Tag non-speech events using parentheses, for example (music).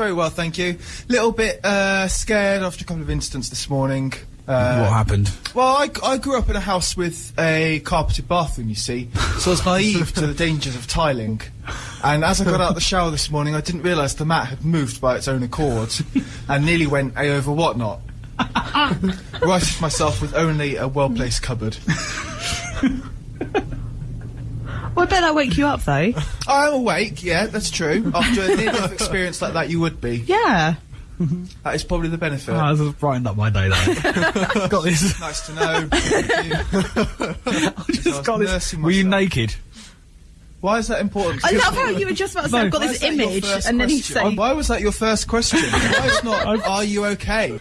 Very well, thank you. Little bit uh, scared after a couple of incidents this morning. Uh, what happened? Well, I, I grew up in a house with a carpeted bathroom, you see, so I was naive to the dangers of tiling. And as I got out of the shower this morning, I didn't realise the mat had moved by its own accord and nearly went A over whatnot. (laughs) Righted myself with only a well placed cupboard. (laughs) Well, I bet that wake you up though. (laughs) I am awake, yeah, that's true. After a near death (laughs) experience like that, you would be. Yeah. That is probably the benefit. Oh, this has brightened up my day, though. (laughs) got this. Nice to know. Thank you. I Just was got this. Were you naked? Why is that important? I love how you were just about to say, No. I've got Why this that your image, first and then you question? say, Oh, why was that your first question? Why is not, are you okay?